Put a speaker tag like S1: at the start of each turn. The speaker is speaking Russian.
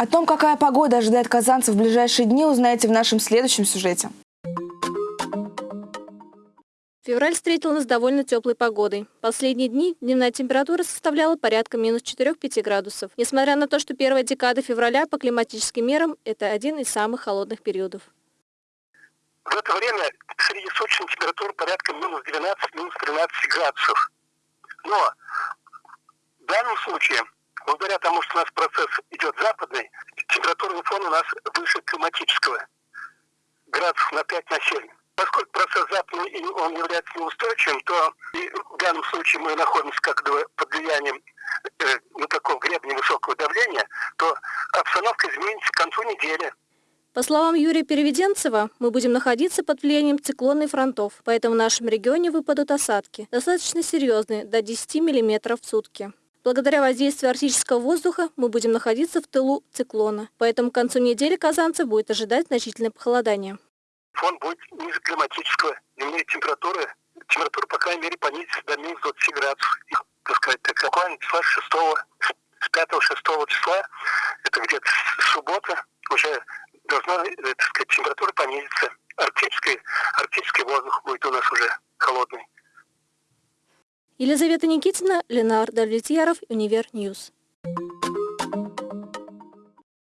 S1: О том, какая погода ожидает казанцев в ближайшие дни, узнаете в нашем следующем сюжете.
S2: Февраль встретил нас довольно теплой погодой. Последние дни дневная температура составляла порядка минус 4-5 градусов. Несмотря на то, что первая декада февраля по климатическим мерам – это один из самых холодных периодов.
S3: В это время среднесуточная температура порядка минус 12, минус 13 градусов. Но в данном случае, благодаря тому, что у нас процесс идет западный, температурный фон у нас выше климатического. Градусов на 5 на 7. Поскольку процесс западный он является неустойчивым, то в данном случае мы находимся как бы под влиянием э, ну, такого гребня высокого давления, то обстановка изменится к концу недели.
S2: По словам Юрия Переведенцева, мы будем находиться под влиянием циклонных фронтов, поэтому в нашем регионе выпадут осадки, достаточно серьезные, до 10 мм в сутки. Благодаря воздействию арктического воздуха мы будем находиться в тылу циклона, поэтому к концу недели казанцев будет ожидать значительное похолодание.
S3: Фон будет ниже климатического, дневные температуры, температура, по крайней мере, понизится до минус 20 градусов. И, так сказать, так, буквально числа 6, с 5-6 числа, это где-то суббота, уже должна, э, так сказать, температура понизиться. Арктический, арктический воздух будет у нас уже холодный.
S2: Елизавета Никитина, Ленар Давлетьяров, Univer News.